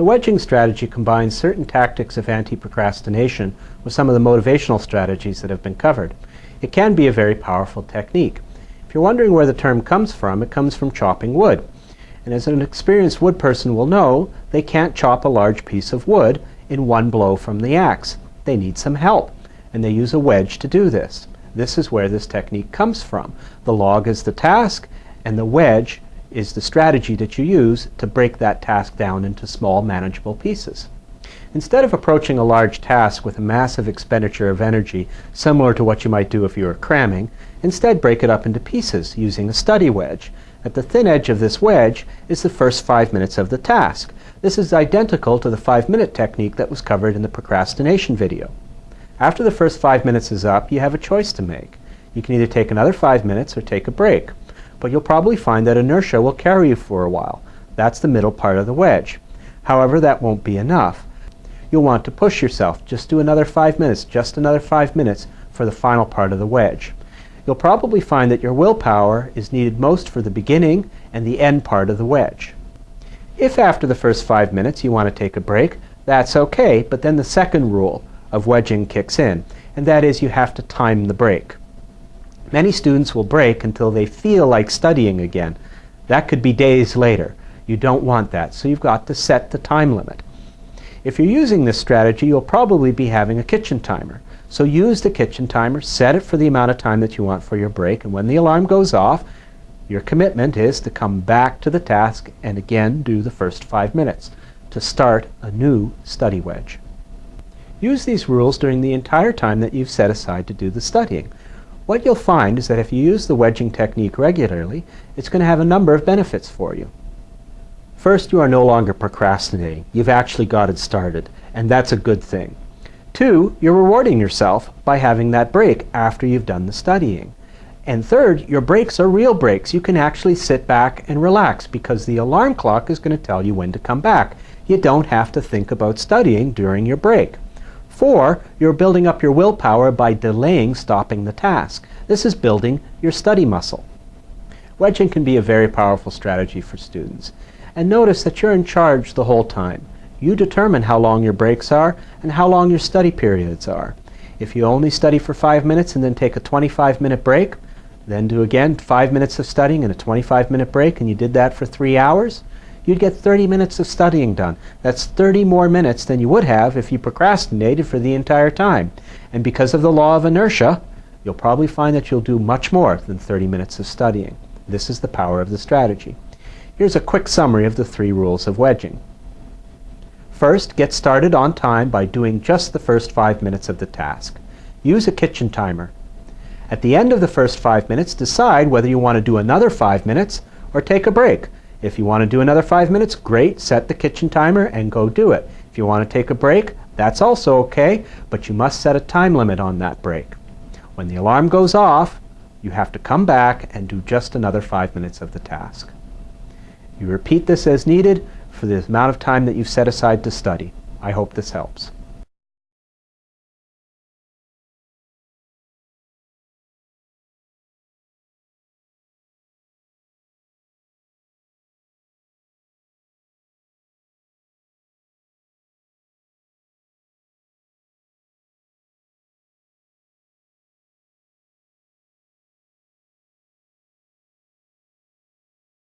The wedging strategy combines certain tactics of anti-procrastination with some of the motivational strategies that have been covered. It can be a very powerful technique. If you're wondering where the term comes from, it comes from chopping wood. And as an experienced wood person will know, they can't chop a large piece of wood in one blow from the axe. They need some help, and they use a wedge to do this. This is where this technique comes from. The log is the task, and the wedge is the strategy that you use to break that task down into small manageable pieces. Instead of approaching a large task with a massive expenditure of energy, similar to what you might do if you were cramming, instead break it up into pieces using a study wedge. At the thin edge of this wedge is the first five minutes of the task. This is identical to the five-minute technique that was covered in the procrastination video. After the first five minutes is up, you have a choice to make. You can either take another five minutes or take a break but you'll probably find that inertia will carry you for a while. That's the middle part of the wedge. However, that won't be enough. You'll want to push yourself. Just do another five minutes, just another five minutes for the final part of the wedge. You'll probably find that your willpower is needed most for the beginning and the end part of the wedge. If after the first five minutes you want to take a break, that's okay, but then the second rule of wedging kicks in, and that is you have to time the break. Many students will break until they feel like studying again. That could be days later. You don't want that, so you've got to set the time limit. If you're using this strategy, you'll probably be having a kitchen timer. So use the kitchen timer, set it for the amount of time that you want for your break, and when the alarm goes off, your commitment is to come back to the task and again do the first five minutes to start a new study wedge. Use these rules during the entire time that you've set aside to do the studying. What you'll find is that if you use the wedging technique regularly, it's going to have a number of benefits for you. First, you are no longer procrastinating. You've actually got it started, and that's a good thing. Two, you're rewarding yourself by having that break after you've done the studying. And third, your breaks are real breaks. You can actually sit back and relax because the alarm clock is going to tell you when to come back. You don't have to think about studying during your break. Four, you're building up your willpower by delaying stopping the task. This is building your study muscle. Wedging can be a very powerful strategy for students. And notice that you're in charge the whole time. You determine how long your breaks are and how long your study periods are. If you only study for five minutes and then take a 25 minute break, then do again five minutes of studying and a 25 minute break, and you did that for three hours, you'd get 30 minutes of studying done. That's 30 more minutes than you would have if you procrastinated for the entire time. And because of the law of inertia, you'll probably find that you'll do much more than 30 minutes of studying. This is the power of the strategy. Here's a quick summary of the three rules of wedging. First, get started on time by doing just the first five minutes of the task. Use a kitchen timer. At the end of the first five minutes, decide whether you want to do another five minutes or take a break. If you want to do another five minutes, great. Set the kitchen timer and go do it. If you want to take a break, that's also okay, but you must set a time limit on that break. When the alarm goes off, you have to come back and do just another five minutes of the task. You repeat this as needed for the amount of time that you've set aside to study. I hope this helps.